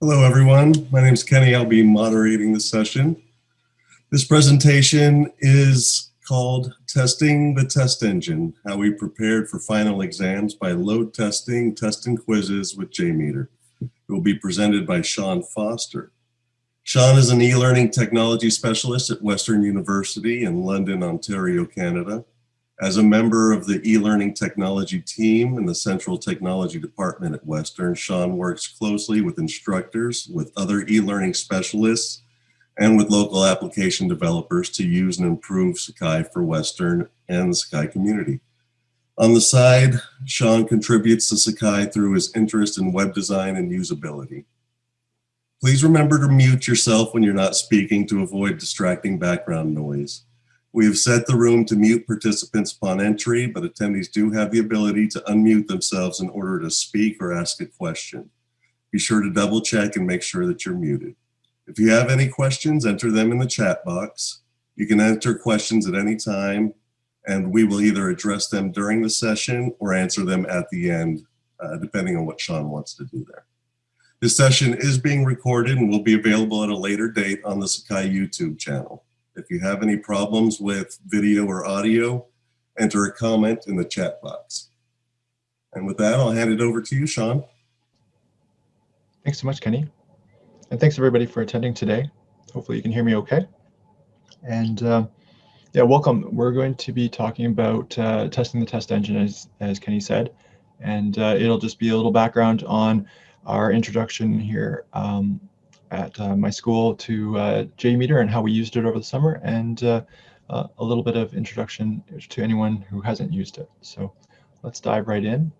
Hello, everyone. My name is Kenny. I'll be moderating the session. This presentation is called Testing the Test Engine, How We Prepared for Final Exams by Load Testing Test and Quizzes with JMeter. It will be presented by Sean Foster. Sean is an e-learning technology specialist at Western University in London, Ontario, Canada. As a member of the e-learning technology team in the Central Technology Department at Western, Sean works closely with instructors, with other e-learning specialists, and with local application developers to use and improve Sakai for Western and the Sakai community. On the side, Sean contributes to Sakai through his interest in web design and usability. Please remember to mute yourself when you're not speaking to avoid distracting background noise. We have set the room to mute participants upon entry, but attendees do have the ability to unmute themselves in order to speak or ask a question. Be sure to double check and make sure that you're muted. If you have any questions, enter them in the chat box. You can enter questions at any time, and we will either address them during the session or answer them at the end, uh, depending on what Sean wants to do there. This session is being recorded and will be available at a later date on the Sakai YouTube channel. If you have any problems with video or audio, enter a comment in the chat box. And with that, I'll hand it over to you, Sean. Thanks so much, Kenny. And thanks everybody for attending today. Hopefully you can hear me okay. And uh, yeah, welcome. We're going to be talking about uh, testing the test engine, as, as Kenny said. And uh, it'll just be a little background on our introduction here um, at uh, my school to uh, JMeter and how we used it over the summer and uh, a little bit of introduction to anyone who hasn't used it. So let's dive right in.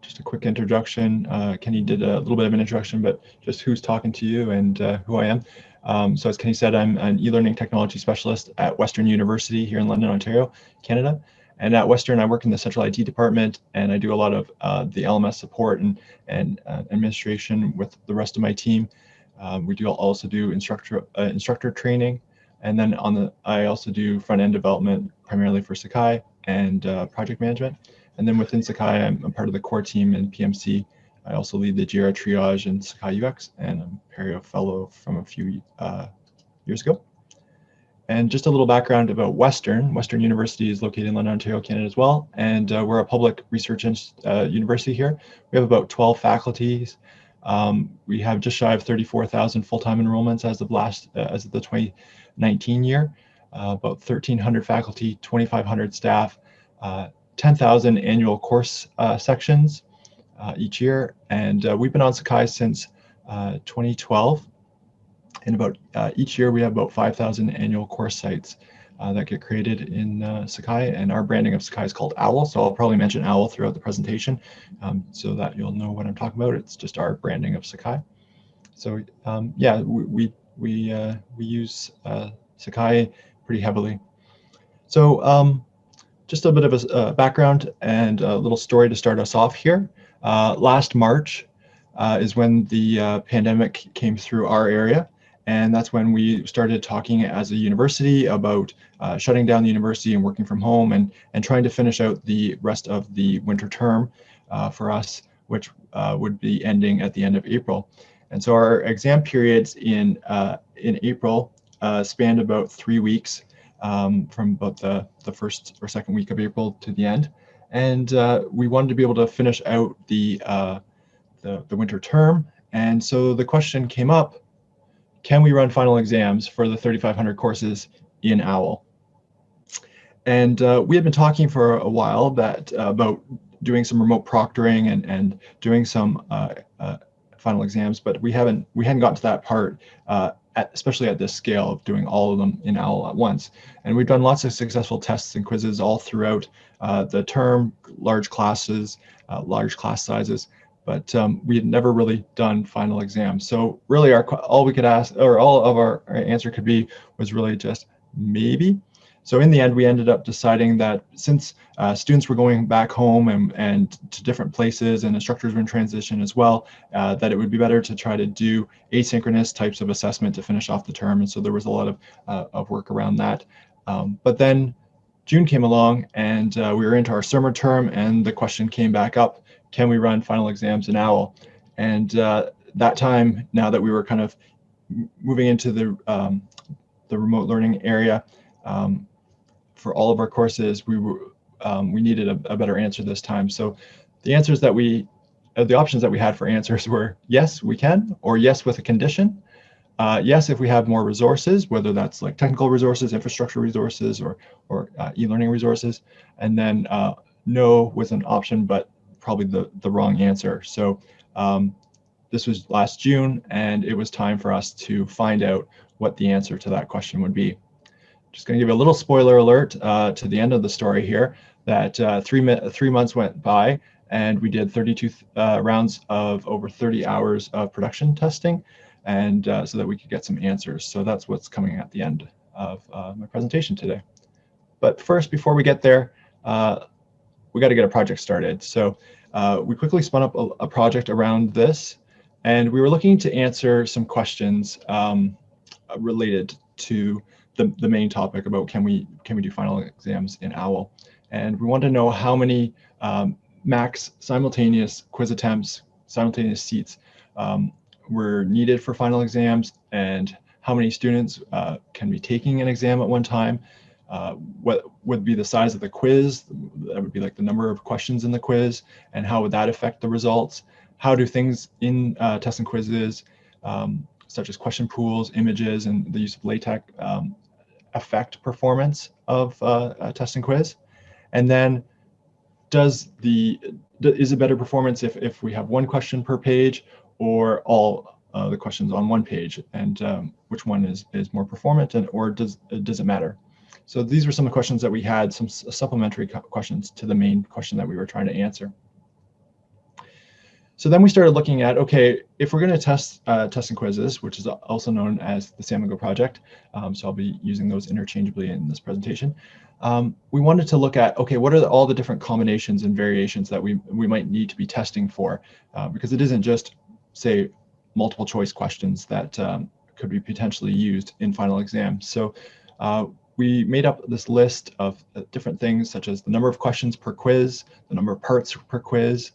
Just a quick introduction. Kenny did a little bit of an introduction, but just who's talking to you and who I am. Um, so as Kenny said, I'm an e-learning technology specialist at Western University here in London, Ontario, Canada. And at Western, I work in the central IT department, and I do a lot of uh, the LMS support and and uh, administration with the rest of my team. Um, we do also do instructor uh, instructor training, and then on the I also do front end development primarily for Sakai and uh, project management. And then within Sakai, I'm, I'm, part of the core team in PMC. I also lead the Jira triage in Sakai UX, and I'm a Apereo Fellow from a few uh, years ago. And just a little background about Western. Western University is located in London, Ontario, Canada as well. And uh, we're a public research uh, university here. We have about 12 faculties. Um, we have just shy of 34,000 full-time enrollments as of last, uh, as of the 2019 year. Uh, about 1,300 faculty, 2,500 staff, uh, 10,000 annual course uh, sections each year. And we've been on Sakai since 2012 and about uh, each year we have about 5,000 annual course sites uh, that get created in uh, Sakai and our branding of Sakai is called OWL. So I'll probably mention OWL throughout the presentation um, so that you'll know what I'm talking about. It's just our branding of Sakai. So um, yeah, we, we, we, uh, we use uh, Sakai pretty heavily. So um, just a bit of a, a, background and a little story to start us off here. Uh, last March is when the pandemic came through our area. And that's when we started talking as a university about uh, shutting down the university and working from home and, and trying to finish out the rest of the winter term uh, for us, which uh, would be ending at the end of April. And so our exam periods in, uh, in April uh, spanned about three weeks um, from about the, the first or second week of April to the end. And uh, we wanted to be able to finish out the, the, the winter term. And so the question came up, can we run final exams for the 3,500 courses in OWL? And uh, we had been talking for a while that uh, about doing some remote proctoring and, and doing some uh, uh final exams, but we haven't we hadn't gotten to that part, uh, at, especially at this scale of doing all of them in OWL at once. And we've done lots of successful tests and quizzes all throughout uh, the term, large classes, large class sizes but um, we had never really done final exams. So really our all we could ask or all of our, our answer could be was really just maybe. So in the end, we ended up deciding that since uh, students were going back home and, and to different places and instructors were in transition as well, uh, that it would be better to try to do asynchronous types of assessment to finish off the term. And so there was a lot of, uh, of work around that. Um, but then June came along and uh, we were into our summer term and the question came back up can we run final exams in OWL? And uh, that time, now that we were kind of moving into the, um, the remote learning area, um, for all of our courses, we were um, we needed a, a, better answer this time. So the answers that we, uh, the options that we had for answers were yes, we can, or yes with a condition. Uh, yes, if we have more resources, whether that's like technical resources, infrastructure resources, or or uh, e-learning resources, and then uh, no was an option, but probably the the wrong answer. So um, this was last June, and it was time for us to find out what the answer to that question would be. Just going to give you a little spoiler alert uh, to the end of the story here that uh, three, three months went by and we did 32 uh, rounds of over 30 hours of production testing and uh, so that we could get some answers. So that's what's coming at the end of uh, my presentation today. But first, before we get there, uh, we got to get a project started. So uh, we quickly spun up a, a, project around this and we were looking to answer some questions um, related to the, the main topic about can we can we do final exams in OWL and we want to know how many um, max simultaneous quiz attempts, simultaneous seats um, were needed for final exams, and how many students uh, can be taking an exam at one time. Uh, what would be the size of the quiz? That would be like the number of questions in the quiz, and how would that affect the results? How do things in uh, tests and quizzes, um, such as question pools, images, and the use of LaTeX um, affect performance of uh, a test and quiz? And then does the is it better performance if, if we have one question per page or all uh, the questions on one page and um, which one is, is more performant and or does, it does it matter? So these were some of the questions that we had, some supplementary questions to the main question that we were trying to answer. So then we started looking at, okay, if we're going to test uh, and quizzes, which is also known as the Samigo project, um, so I'll be using those interchangeably in this presentation, um, we wanted to look at, okay, what are the, all the different combinations and variations that we, we might need to be testing for? Uh, because it isn't just, say, multiple choice questions that um, could be potentially used in final exams. So uh, we made up this list of uh, different things such as the number of questions per quiz, the number of parts per quiz,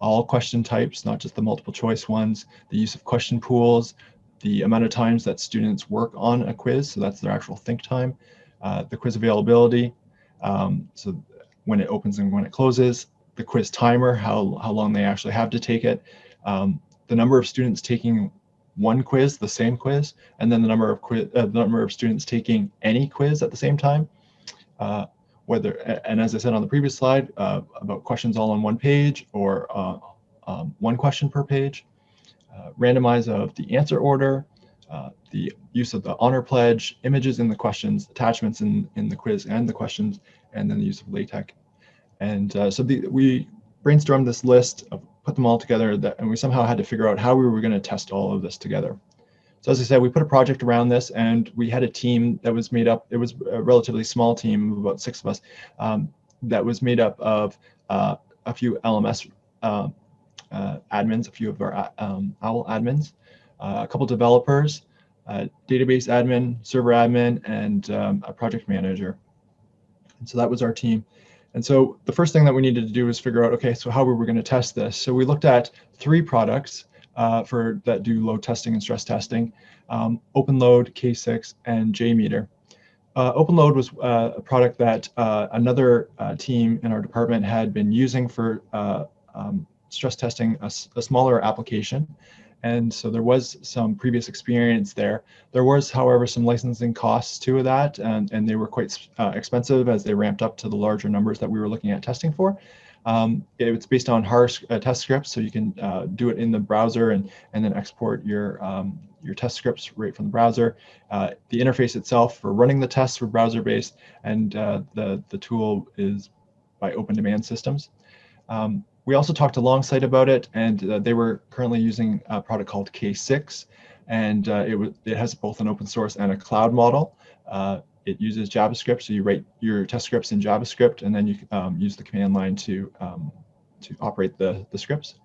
all question types, not just the multiple choice ones, the use of question pools, the amount of times that students work on a quiz, so that's their actual think time, uh, the quiz availability, um, so when it opens and when it closes, the quiz timer, how, how long they actually have to take it, um, the number of students taking one quiz, the same quiz, and then the number of quiz, uh, the number of students taking any quiz at the same time. Uh, whether, and as I said on the previous slide, uh, about questions all on one page or uh, um, one question per page, uh, randomize of the answer order, uh, the use of the honor pledge, images in the questions, attachments in, in the quiz and the questions, and then the use of LaTeX. And so the, we brainstormed this list, of, put them all together, that, and we somehow had to figure out how we were going to test all of this together. So as I said, we put a project around this and we had a team that was made up, it was a relatively small team of about six of us, um, that was made up of uh, a few LMS uh, uh, admins, a few of our um, OWL admins, uh, a couple developers, database admin, server admin, and um, a project manager. And so that was our team. And so the first thing that we needed to do was figure out, okay, so how were we going to test this? So we looked at three products uh, for that do load testing and stress testing, um, OpenLoad, K6, and JMeter. Uh, OpenLoad was uh, a product that uh, another uh, team in our department had been using for uh, um, stress testing a, a, smaller application. And so there was some previous experience there. There was, however, some licensing costs to that, and, and they were quite expensive as they ramped up to the larger numbers that we were looking at testing for. Um, it's based on HAR uh, test scripts, so you can uh, do it in the browser and, and then export your, um, your test scripts right from the browser. Uh, the interface itself for running the tests were browser-based, and uh, the, the tool is by Open Demand Systems. Um, we also talked to Longsight about it, and uh, they were currently using a product called K6, and uh, it, it has both an open source and a cloud model. It uses JavaScript, so you write your test scripts in JavaScript, and then you um, use the command line to um, to operate the the scripts.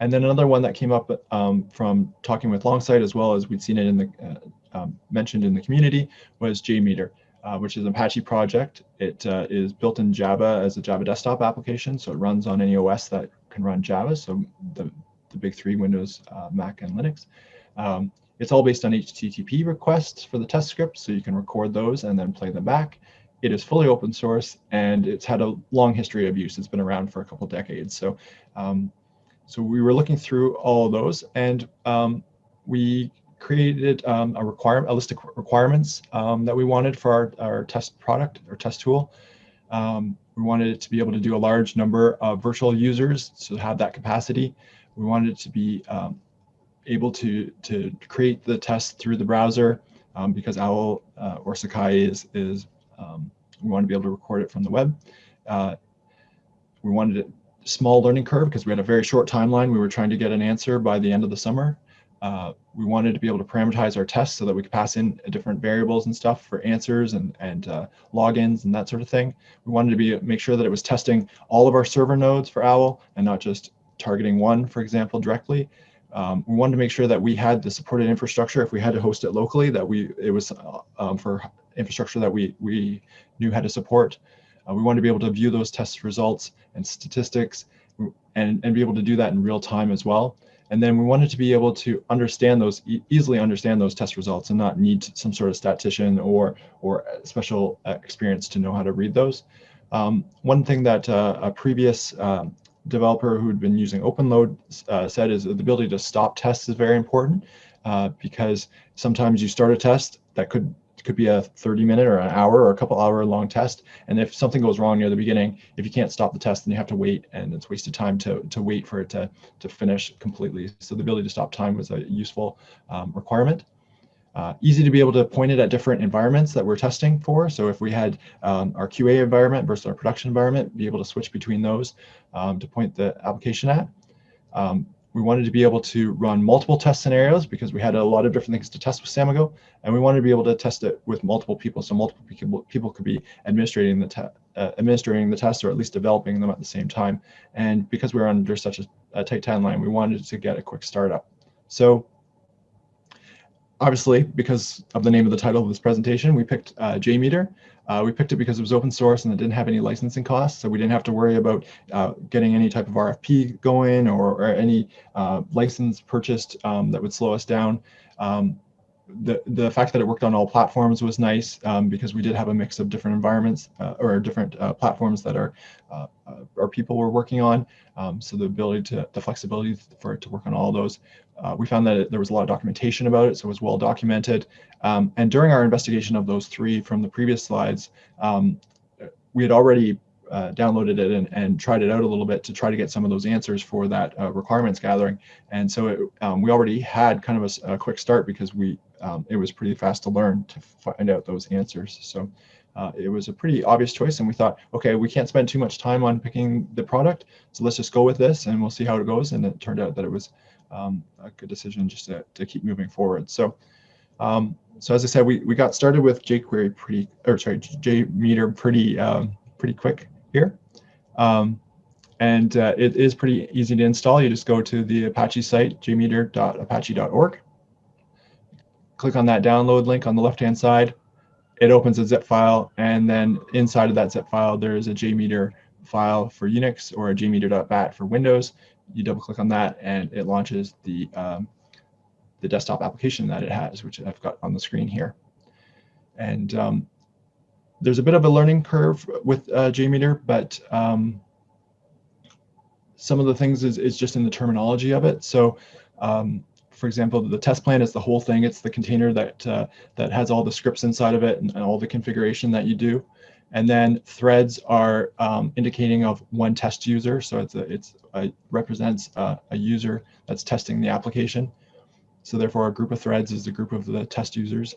And then another one that came up um, from talking with Longsight, as well as we'd seen it in the uh, um, mentioned in the community, was JMeter. Uh, which is an Apache project. It uh, is built in Java as a Java desktop application, so it runs on any OS that can run Java, so the, the big three, Windows, uh, Mac, and Linux. Um, it's all based on HTTP requests for the test script, so you can record those and then play them back. It is fully open source, and it's had a long history of use. It's been around for a couple decades. So, um, so we were looking through all of those, and um, we created um, a requirement, a list of requirements um, that we wanted for our, our test product or test tool. Um, we wanted it to be able to do a large number of virtual users, so have that capacity. We wanted it to be um, able to to create the test through the browser um, because OWL uh, or Sakai is is um, we want to be able to record it from the web. Uh, we wanted a small learning curve because we had a very short timeline. We were trying to get an answer by the end of the summer. Uh, we wanted to be able to parameterize our tests so that we could pass in different variables and stuff for answers and, and uh, logins and that sort of thing. We wanted to be make sure that it was testing all of our server nodes for OWL and not just targeting one, for example, directly. Um, we wanted to make sure that we had the supported infrastructure if we had to host it locally, that we it was uh, um, for infrastructure that we, we knew how to support. Uh, we wanted to be able to view those test results and statistics and, and be able to do that in real time as well. And then we wanted to be able to understand those, e easily understand those test results and not need some sort of statistician or, or special uh, experience to know how to read those. Um, one thing that uh, a previous um, developer who had been using OpenLoad uh, said is the ability to stop tests is very important uh, because sometimes you start a test that could could be a 30 minute or an hour or a couple hour long test. And if something goes wrong near the beginning, if you can't stop the test, then you have to wait and it's wasted time to, to wait for it to, to finish completely. So the ability to stop time was a useful um, requirement. Uh, easy to be able to point it at different environments that we're testing for. So if we had um, our QA environment versus our production environment, be able to switch between those um, to point the application at. Um, we wanted to be able to run multiple test scenarios because we had a lot of different things to test with Samigo, and we wanted to be able to test it with multiple people, so multiple people people could be administrating the uh, administering the tests or at least developing them at the same time. And because we were under such a, a tight timeline, we wanted to get a quick startup. So obviously, because of the name of the title of this presentation, we picked uh, JMeter. Uh, we picked it because it was open source and it didn't have any licensing costs, so we didn't have to worry about uh, getting any type of RFP going or, or any uh, license purchased um, that would slow us down. Um, the, the fact that it worked on all platforms was nice um, because we did have a mix of different environments uh, or different uh, platforms that our, uh, our people were working on. Um, so the ability to, the flexibility for it to work on all those. Uh, we found that it, there was a lot of documentation about it, so it was well documented. Um, and during our investigation of those three from the previous slides, um, we had already uh, downloaded it and, and tried it out a little bit to try to get some of those answers for that uh, requirements gathering. And so it, um, we already had kind of a, a quick start because we um, it was pretty fast to learn to find out those answers. So uh, it was a pretty obvious choice and we thought, okay, we can't spend too much time on picking the product. So let's just go with this and we'll see how it goes. And it turned out that it was um, a good decision just to, to keep moving forward. So um, so as I said, we, we got started with jQuery pretty, or sorry, JMeter pretty, um, pretty quick here. Um, and uh, it is pretty easy to install. You just go to the Apache site, jmeter.apache.org. Click on that download link on the left-hand side. It opens a zip file, and then inside of that zip file, there is a JMeter file for Unix or a jmeter.bat for Windows. You double click on that, and it launches the um, the desktop application that it has, which I've got on the screen here. And um, there's a bit of a learning curve with uh, JMeter, but um, some of the things is, is just in the terminology of it. So um, for example, the test plan is the whole thing. It's the container that uh, that has all the scripts inside of it and, and, all the configuration that you do. And then threads are um, indicating of one test user. So it's a, it's a, represents a, a user that's testing the application. So therefore, a group of threads is a group of the test users.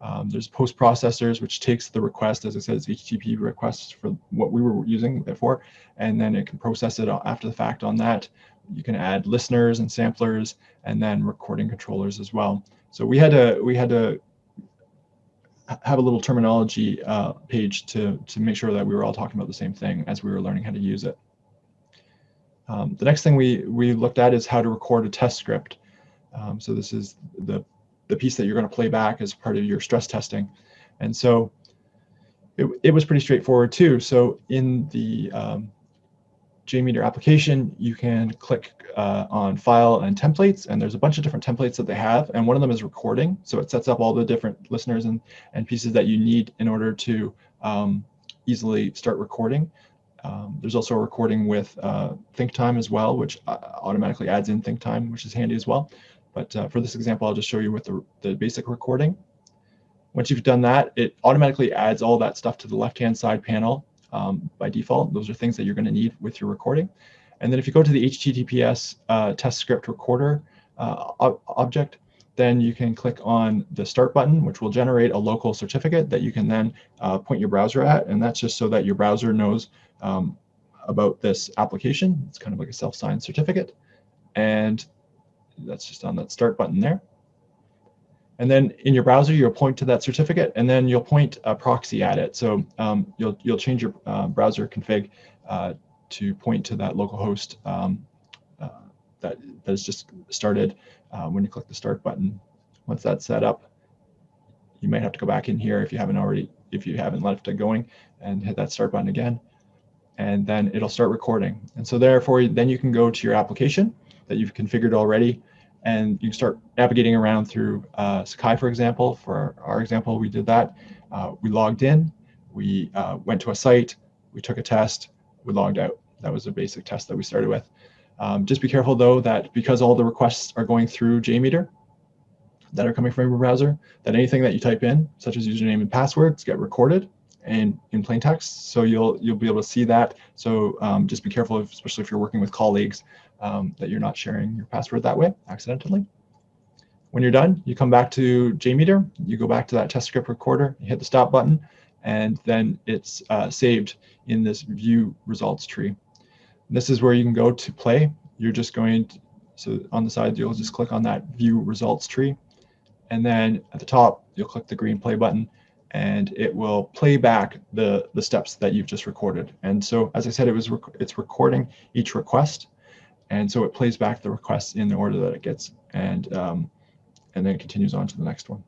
Um, there's post processors, which takes the request, as I said, it's HTTP requests for what we were using it for, and then it can process it after the fact on that. You can add listeners and samplers, and then recording controllers as well. So we had to we had to have a little terminology uh, page to to make sure that we were all talking about the same thing as we were learning how to use it. Um, the next thing we we looked at is how to record a test script. Um, so this is the, the piece that you're going to play back as part of your stress testing. And so it, it was pretty straightforward too. So in the um, JMeter application, you can click uh, on file and templates, and there's a bunch of different templates that they have, and one of them is recording. So it sets up all the different listeners and, and pieces that you need in order to um, easily start recording. Um, there's also a recording with uh, ThinkTime as well, which uh, automatically adds in ThinkTime, which is handy as well. But uh, for this example, I'll just show you with the, the basic recording. Once you've done that, it automatically adds all that stuff to the left-hand side panel um, by default. Those are things that you're going to need with your recording. And then if you go to the HTTPS uh, test script recorder uh, ob object, then you can click on the start button, which will generate a local certificate that you can then uh, point your browser at. And that's just so that your browser knows um, about this application. It's kind of like a self-signed certificate. And that's just on that start button there. And then in your browser, you'll point to that certificate, and then you'll point a proxy at it. So um, you'll you'll change your uh, browser config uh, to point to that localhost um, uh, that that is just started uh, when you click the start button. Once that's set up, you might have to go back in here if you haven't already if you haven't left it going and hit that start button again, and then it'll start recording. And so therefore, then you can go to your application that you've configured already and you start navigating around through uh, Sakai, for example. For our example, we did that. Uh, we logged in, we uh, went to a site, we took a test, we logged out. That was a basic test that we started with. Um, just be careful though that because all the requests are going through JMeter that are coming from your browser, that anything that you type in, such as username and passwords, get recorded and in plain text. So you'll you'll be able to see that. So um, just be careful, especially if you're working with colleagues, um, that you're not sharing your password that way accidentally. When you're done, you come back to JMeter, you go back to that test script recorder, you hit the stop button, and then it's uh, saved in this view results tree. This is where you can go to play. You're just going to, so on the side, you'll just click on that view results tree. And then at the top, you'll click the green play button and it will play back the, the steps that you've just recorded. And so, as I said, it was rec it's recording each request and so it plays back the requests in the order that it gets and um, and then continues on to the next one.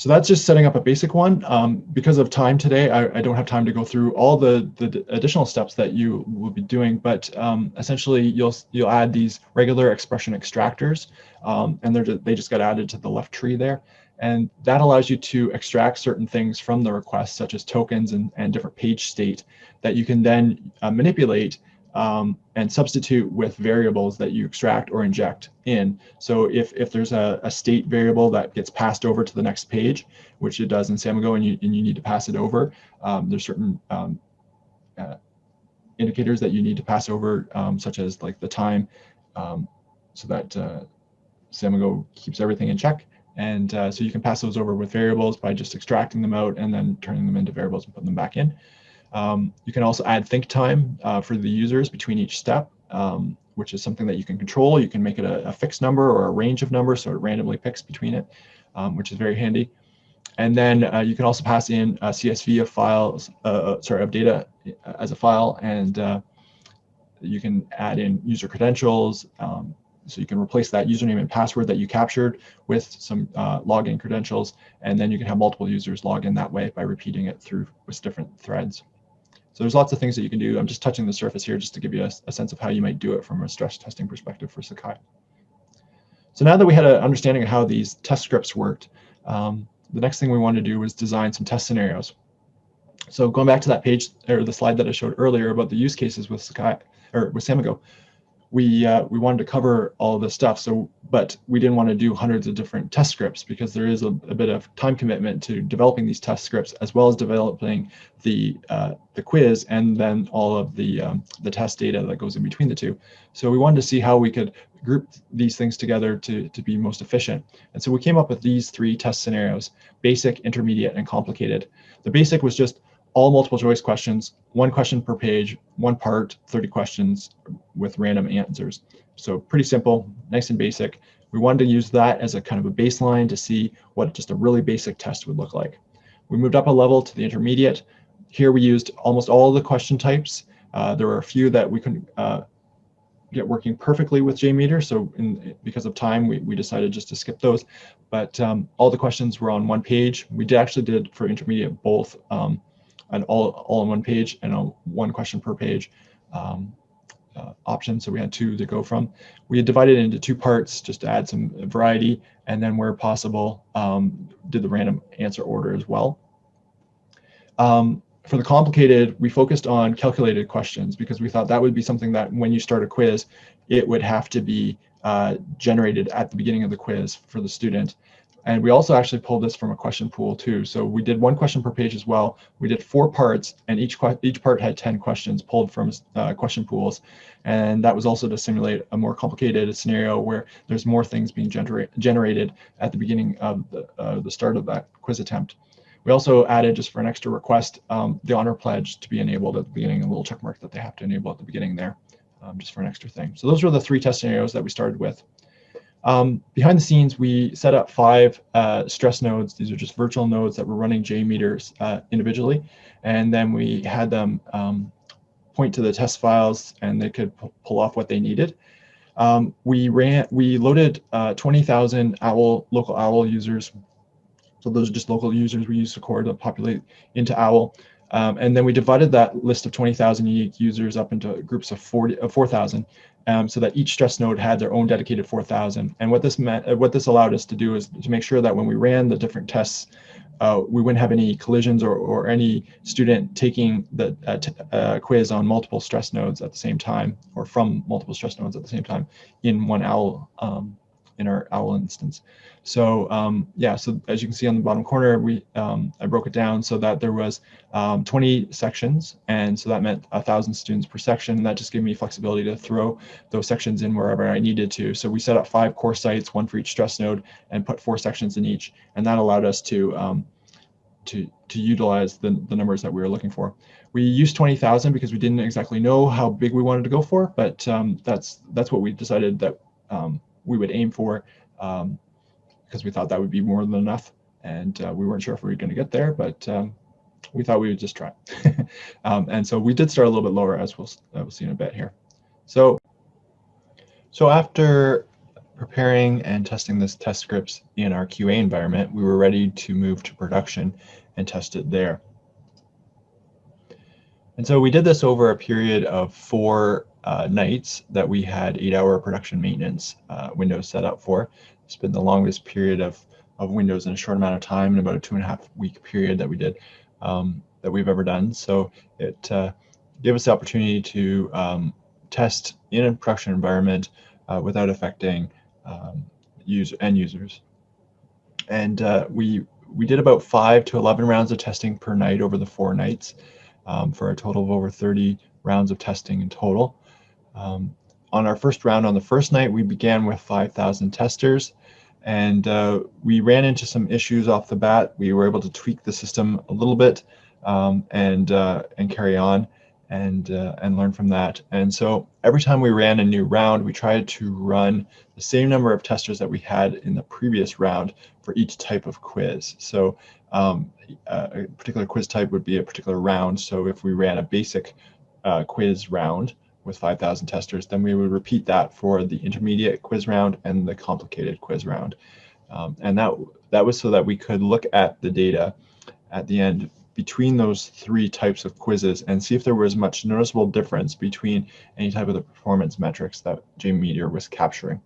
So that's just setting up a basic one. Um, because of time today, I, I, don't have time to go through all the, the additional steps that you will be doing, but um, essentially you'll you'll add these regular expression extractors, um, and they're they just got added to the left tree there. And that allows you to extract certain things from the request, such as tokens and, and different page state that you can then uh, manipulate um, and substitute with variables that you extract or inject in. So if, if there's a, a, state variable that gets passed over to the next page, which it does in Samigo and you, and you need to pass it over, um, there's certain um, uh, indicators that you need to pass over, um, such as like the time, um, so that uh, Samigo keeps everything in check. And uh, so you can pass those over with variables by just extracting them out and then turning them into variables and putting them back in. Um, you can also add think time uh, for the users between each step, um, which is something that you can control. You can make it a, a, fixed number or a range of numbers, so it randomly picks between it, um, which is very handy. And then uh, you can also pass in a CSV of files, uh, uh, sorry, of data uh, as a file, and uh, you can add in user credentials. Um, so you can replace that username and password that you captured with some login credentials, and then you can have multiple users log in that way by repeating it through with different threads. So there's lots of things that you can do. I'm just touching the surface here just to give you a, a sense of how you might do it from a stress testing perspective for Sakai. So now that we had an understanding of how these test scripts worked, um, the next thing we wanted to do was design some test scenarios. So going back to that page or the slide that I showed earlier about the use cases with Sakai or with Samigo, we uh, we wanted to cover all this stuff. So, but we didn't want to do hundreds of different test scripts because there is a, a bit of time commitment to developing these test scripts as well as developing the uh, the quiz and then all of the um, the test data that goes in between the two. So we wanted to see how we could group these things together to to be most efficient. And so we came up with these three test scenarios: basic, intermediate, and complicated. The basic was just all multiple choice questions, one question per page, one part, 30 questions with random answers. So pretty simple, nice and basic. We wanted to use that as a kind of a baseline to see what just a really basic test would look like. We moved up a level to the intermediate. Here we used almost all the question types. Uh, there were a few that we couldn't uh, get working perfectly with JMeter. So in, because of time, we, we decided just to skip those. But um, all the questions were on one page. We did actually did for intermediate both um, an all, all on one page and a one question per page um, uh, option. So we had two to go from. We had divided into two parts just to add some variety. And then where possible, um, did the random answer order as well. Um, for the complicated, we focused on calculated questions because we thought that would be something that when you start a quiz, it would have to be uh, generated at the beginning of the quiz for the student. And we also actually pulled this from a question pool too. So we did one question per page as well. We did four parts and each, each part had 10 questions pulled from uh, question pools. And that was also to simulate a more complicated scenario where there's more things being genera generated at the beginning of the, uh, the start of that quiz attempt. We also added, just for an extra request, um, the honor pledge to be enabled at the beginning, a little check mark that they have to enable at the beginning there, um, just for an extra thing. So those were the three test scenarios that we started with. Um, behind the scenes, we set up five uh, stress nodes. These are just virtual nodes that were running JMeters uh, individually. And then we had them um, point to the test files and they could pull off what they needed. Um, we ran, we loaded uh, 20,000 OWL, local OWL users so those are just local users we use to core to populate into OWL. Um, and then we divided that list of 20,000 unique users up into groups of 40 of 4,000 um, so that each stress node had their own dedicated 4,000. And what this meant, uh, what this allowed us to do is to make sure that when we ran the different tests, uh, we wouldn't have any collisions or, or any student taking the uh, uh, quiz on multiple stress nodes at the same time or from multiple stress nodes at the same time in one OWL um, in our OWL instance. So um, yeah, so as you can see on the bottom corner, we um, I broke it down so that there was um, 20 sections, and so that meant a thousand students per section. And that just gave me flexibility to throw those sections in wherever I needed to. So we set up five core sites, one for each stress node, and put four sections in each, and that allowed us to um, to to utilize the the numbers that we were looking for. We used 20,000 because we didn't exactly know how big we wanted to go for, but um, that's that's what we decided that um, we would aim for um, because we thought that would be more than enough. And uh, we weren't sure if we were going to get there, but um, we thought we would just try. um, and so we did start a little bit lower, as we'll, uh, we'll see in a bit here. So, so after preparing and testing this test scripts in our QA environment, we were ready to move to production and test it there. And so we did this over a period of four uh, nights that we had eight hour production maintenance uh, windows set up for. It's been the longest period of, of windows in a short amount of time in about a two and a half week period that we did um, that we've ever done. So it uh, gave us the opportunity to um, test in a production environment uh, without affecting um, user end users. And uh, we we did about five to 11 rounds of testing per night over the four nights um, for a total of over 30 rounds of testing in total. Um, on our first round on the first night, we began with 5,000 testers and uh, we ran into some issues off the bat. We were able to tweak the system a little bit um, and uh, and carry on and uh, and learn from that. And so every time we ran a new round, we tried to run the same number of testers that we had in the previous round for each type of quiz. So um, a particular quiz type would be a particular round. So if we ran a basic uh, quiz round, with 5,000 testers, then we would repeat that for the intermediate quiz round and the complicated quiz round. Um, and that, that was so that we could look at the data at the end between those three types of quizzes and see if there was much noticeable difference between any type of the performance metrics that JMeter was capturing.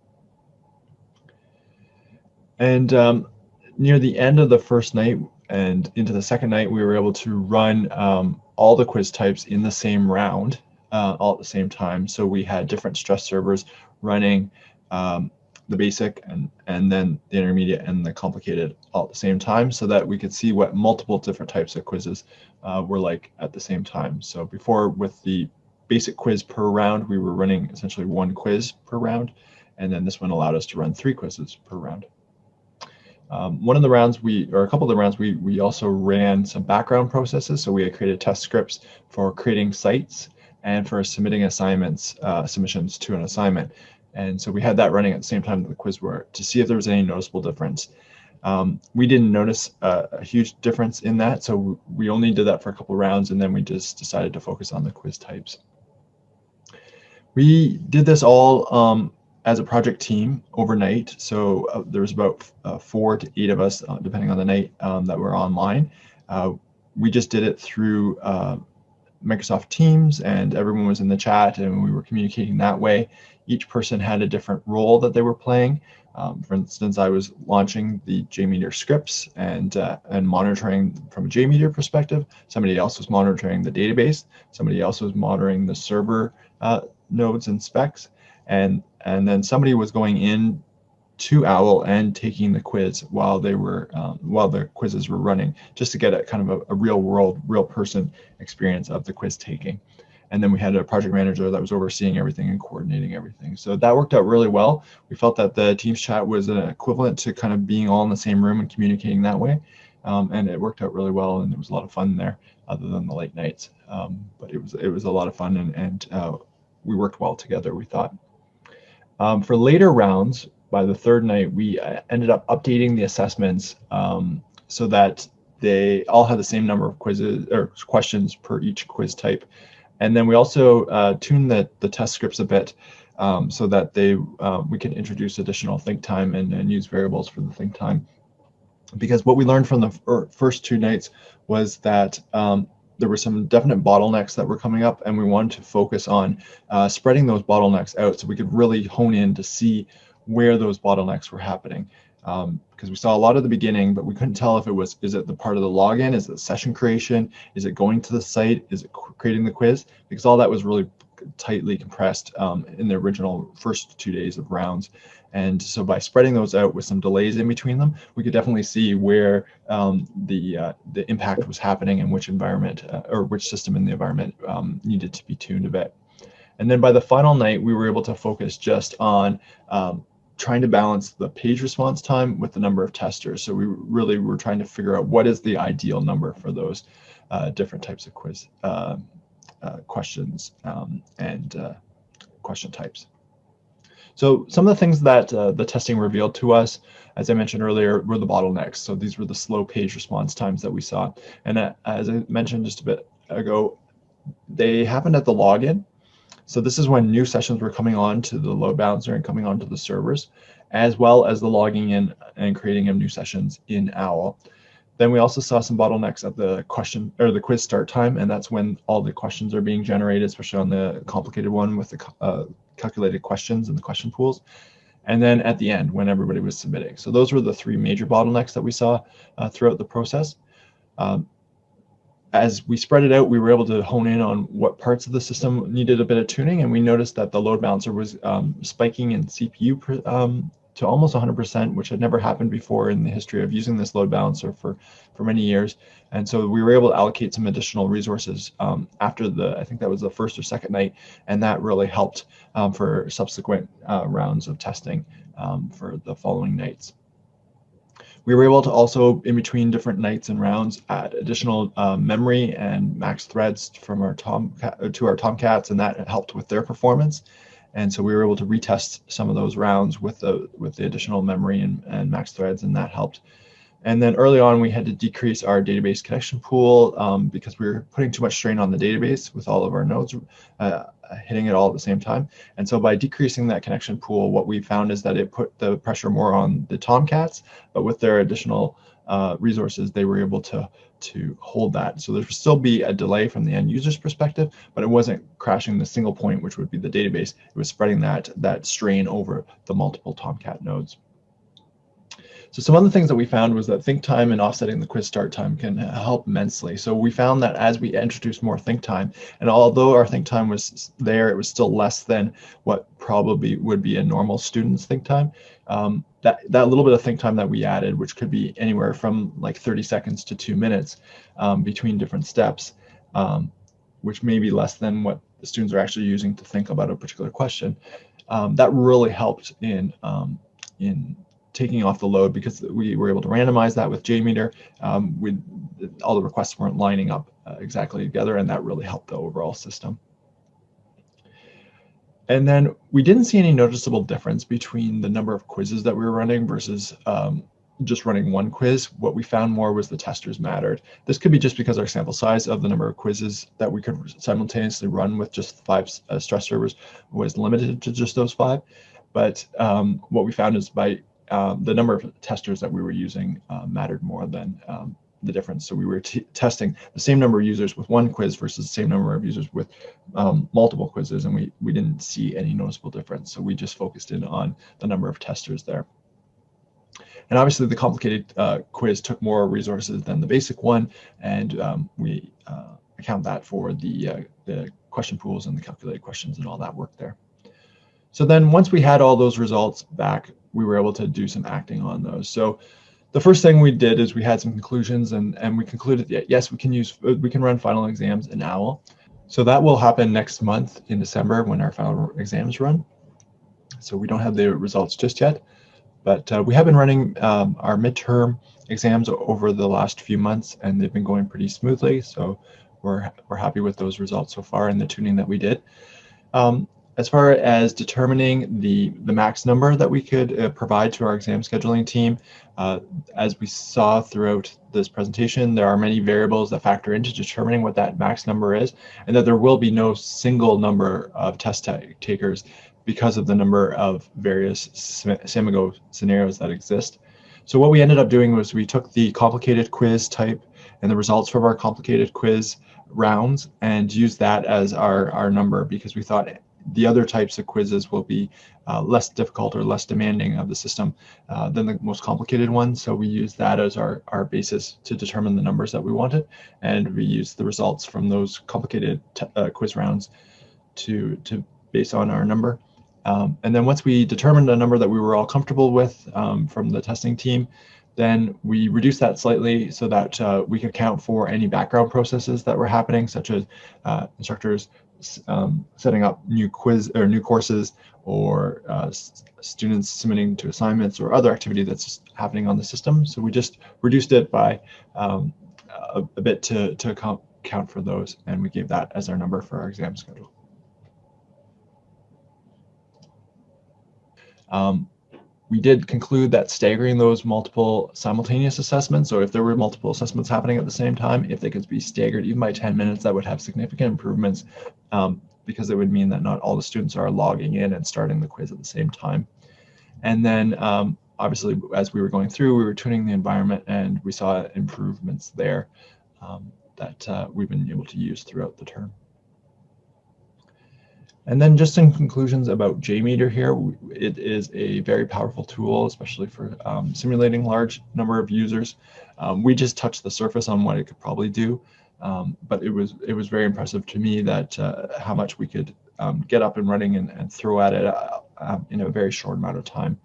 And um, near the end of the first night and into the second night, we were able to run um, all the quiz types in the same round uh, all at the same time. So we had different stress servers running um, the basic and, and then the intermediate and the complicated all at the same time so that we could see what multiple different types of quizzes uh, were like at the same time. So before with the basic quiz per round, we were running essentially one quiz per round. And then this one allowed us to run three quizzes per round. Um, one of the rounds we, or a couple of the rounds, we, we also ran some background processes. So we had created test scripts for creating sites and for submitting assignments, uh, submissions to an assignment. And so we had that running at the same time that the quiz were to see if there was any noticeable difference. Um, we didn't notice a, a, huge difference in that, so we only did that for a couple rounds, and then we just decided to focus on the quiz types. We did this all um, as a project team overnight. So uh, there was about uh, four to eight of us, uh, depending on the night, um, that were online. Uh, we just did it through uh, Microsoft Teams and everyone was in the chat and we were communicating that way. Each person had a different role that they were playing. Um, for instance, I was launching the JMeter scripts and uh, and monitoring from a JMeter perspective. Somebody else was monitoring the database. Somebody else was monitoring the server uh, nodes and specs, and and then somebody was going in to OWL and taking the quiz while they were um, while the quizzes were running, just to get a kind of a, a real world, real person experience of the quiz taking and then we had a project manager that was overseeing everything and coordinating everything. So that worked out really well. We felt that the Teams chat was an equivalent to kind of being all in the same room and communicating that way. Um, and it worked out really well, and there was a lot of fun there, other than the late nights. Um, but it was it was a lot of fun, and, and uh, we worked well together. We thought. Um, for later rounds, by the third night, we uh, ended up updating the assessments um, so that they all had the same number of quizzes or questions per each quiz type. And then we also uh, tuned the, the test scripts a bit um, so that they uh, we can introduce additional think time and, and use variables for the think time. Because what we learned from the er, first two nights was that um, there were some definite bottlenecks that were coming up and we wanted to focus on uh, spreading those bottlenecks out so we could really hone in to see where those bottlenecks were happening um, because we saw a lot at the beginning, but we couldn't tell if it was, is it the part of the login? Is it session creation? Is it going to the site? Is it creating the quiz? Because all that was really tightly compressed um, in the original first two days of rounds. And so by spreading those out with some delays in between them, we could definitely see where um, the uh, the impact was happening and which environment uh, or which system in the environment um, needed to be tuned a bit. And then by the final night, we were able to focus just on um, trying to balance the page response time with the number of testers. So we really were trying to figure out what is the ideal number for those uh, different types of quiz uh, uh, questions um, and uh, question types. So some of the things that uh, the testing revealed to us, as I mentioned earlier, were the bottlenecks. So these were the slow page response times that we saw. And uh, as I mentioned just a bit ago, they happened at the login so this is when new sessions were coming on to the load balancer and coming onto the servers, as well as the logging in and creating of new sessions in OWL. Then we also saw some bottlenecks at the question or the quiz start time, and that's when all the questions are being generated, especially on the complicated one with the uh, calculated questions and the question pools. And then at the end, when everybody was submitting. So those were the three major bottlenecks that we saw uh, throughout the process. Um, as we spread it out, we were able to hone in on what parts of the system needed a bit of tuning, and we noticed that the load balancer was um, spiking in CPU um, to almost 100%, which had never happened before in the history of using this load balancer for, for many years. And so we were able to allocate some additional resources um, after the, I think that was the first or second night, and that really helped um, for subsequent uh, rounds of testing um, for the following nights. We were able to also, in between different nights and rounds, add additional uh, memory and max threads from our Tomcat to our Tomcats, and that helped with their performance. And so we were able to retest some of those rounds with the with the additional memory and, and max threads, and that helped. And then early on, we had to decrease our database connection pool um, because we were putting too much strain on the database with all of our nodes. Uh, uh, hitting it all at the same time. And so by decreasing that connection pool, what we found is that it put the pressure more on the Tomcats, but with their additional uh, resources, they were able to to hold that. So there would still be a delay from the end user's perspective, but it wasn't crashing the single point, which would be the database. It was spreading that that strain over the multiple Tomcat nodes. So some other things that we found was that think time and offsetting the quiz start time can help immensely. So we found that as we introduced more think time, and although our think time was there, it was still less than what probably would be a normal student's think time. Um, that, that little bit of think time that we added, which could be anywhere from like 30 seconds to two minutes um, between different steps, um, which may be less than what the students are actually using to think about a particular question. Um, that really helped in um, in taking off the load because we were able to randomize that with JMeter. Um, we, all the requests weren't lining up uh, exactly together, and that really helped the overall system. And then we didn't see any noticeable difference between the number of quizzes that we were running versus um, just running one quiz, what we found more was the testers mattered. This could be just because our sample size of the number of quizzes that we could simultaneously run with just five uh, stress servers was limited to just those five. But um, what we found is by um, the number of testers that we were using uh, mattered more than um, the difference. So we were testing the same number of users with one quiz versus the same number of users with um, multiple quizzes, and we, we didn't see any noticeable difference. So we just focused in on the number of testers there. And obviously the complicated uh, quiz took more resources than the basic one, and um, we uh, account that for the, uh, the question pools and the calculated questions and all that work there. So then once we had all those results back, we were able to do some acting on those. So the first thing we did is we had some conclusions and, and we concluded that yes, we can use, we can run final exams in OWL. So that will happen next month in December when our final exams run. So we don't have the results just yet, but uh, we have been running um, our midterm exams over the last few months and they've been going pretty smoothly. So we're, we're happy with those results so far and the tuning that we did. Um, as far as determining the, the max number that we could uh, provide to our exam scheduling team, uh, as we saw throughout this presentation, there are many variables that factor into determining what that max number is, and that there will be no single number of test takers because of the number of various Samigo scenarios that exist. So what we ended up doing was we took the complicated quiz type and the results from our complicated quiz rounds and used that as our, our number because we thought the other types of quizzes will be uh, less difficult or less demanding of the system uh, than the most complicated one. So we use that as our, our basis to determine the numbers that we wanted. And we use the results from those complicated uh, quiz rounds to, to base on our number. Um, and then once we determined a number that we were all comfortable with um, from the testing team, then we reduce that slightly so that uh, we could account for any background processes that were happening, such as uh, instructors um, setting up new quiz or new courses or uh, students submitting to assignments or other activity that's happening on the system. So we just reduced it by um, a, a, bit to, to account, account for those and we gave that as our number for our exam schedule. Um, we did conclude that staggering those multiple simultaneous assessments, or if there were multiple assessments happening at the same time, if they could be staggered even by 10 minutes, that would have significant improvements um, because it would mean that not all the students are logging in and starting the quiz at the same time. And then um, obviously, as we were going through, we were tuning the environment and we saw improvements there um, that uh, we've been able to use throughout the term. And then just some conclusions about JMeter here. It is a very powerful tool, especially for um, simulating large number of users. Um, we just touched the surface on what it could probably do, um, but it was it was very impressive to me that uh, how much we could um, get up and running and, and throw at it uh, um, in a very short amount of time.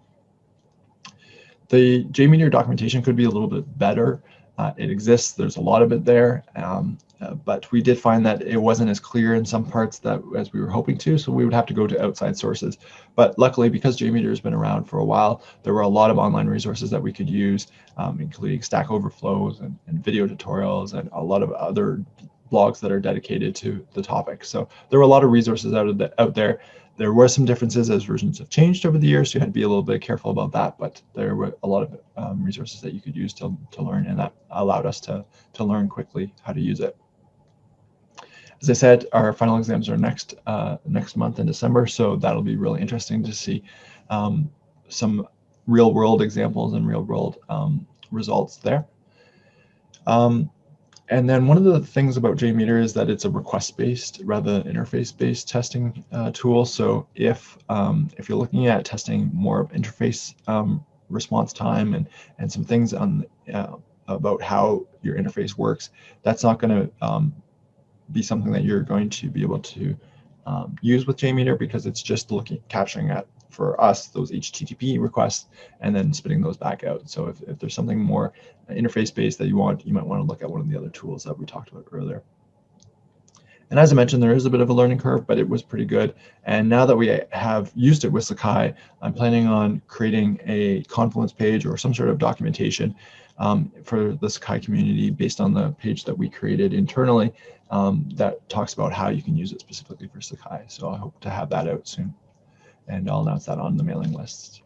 The JMeter documentation could be a little bit better. Uh, it exists, there's a lot of it there, um, uh, but we did find that it wasn't as clear in some parts that as we were hoping to, so we would have to go to outside sources. But luckily, because JMeter has been around for a while, there were a lot of online resources that we could use, um, including Stack Overflows and, and video tutorials and a lot of other blogs that are dedicated to the topic. So there were a lot of resources out, of the, out there. There were some differences as versions have changed over the years, so you had to be a little bit careful about that, but there were a lot of um, resources that you could use to, to learn, and that allowed us to, to learn quickly how to use it. As I said, our final exams are next uh, next month in December, so that'll be really interesting to see um, some real world examples and real world um, results there. Um, and then one of the things about JMeter is that it's a request-based rather than interface-based testing uh, tool. So if um, if you're looking at testing more of interface um, response time and and some things on uh, about how your interface works, that's not going to um, be something that you're going to be able to um, use with JMeter because it's just looking capturing at for us those HTTP requests and then spitting those back out. So if, if there's something more interface based that you want, you might want to look at one of the other tools that we talked about earlier. And as I mentioned, there is a bit of a learning curve, but it was pretty good. And now that we have used it with Sakai, I'm planning on creating a Confluence page or some sort of documentation um, for the Sakai community based on the page that we created internally um, that talks about how you can use it specifically for Sakai. So I hope to have that out soon. And I'll announce that on the mailing list.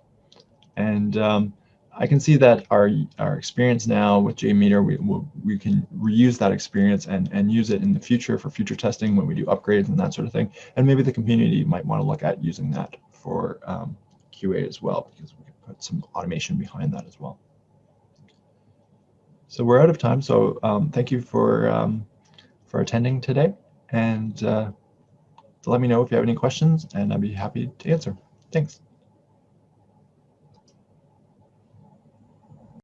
And um, I can see that our our experience now with JMeter, we we'll- we can reuse that experience and and use it in the future for future testing when we do upgrades and that sort of thing. And maybe the community might want to look at using that for um, QA as well, because we can put some automation behind that as well. So we're out of time. So um, thank you for um, for attending today, and uh, let me know if you have any questions, and I'd be happy to answer. Thanks.